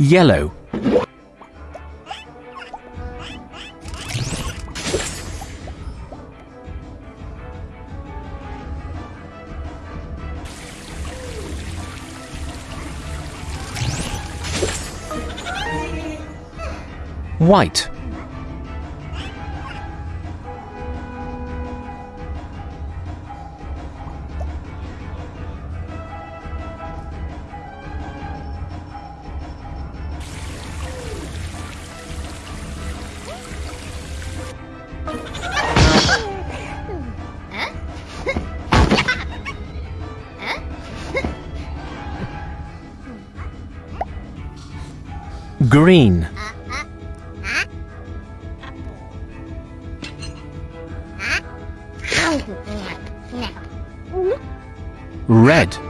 Yellow. White. Green. Red.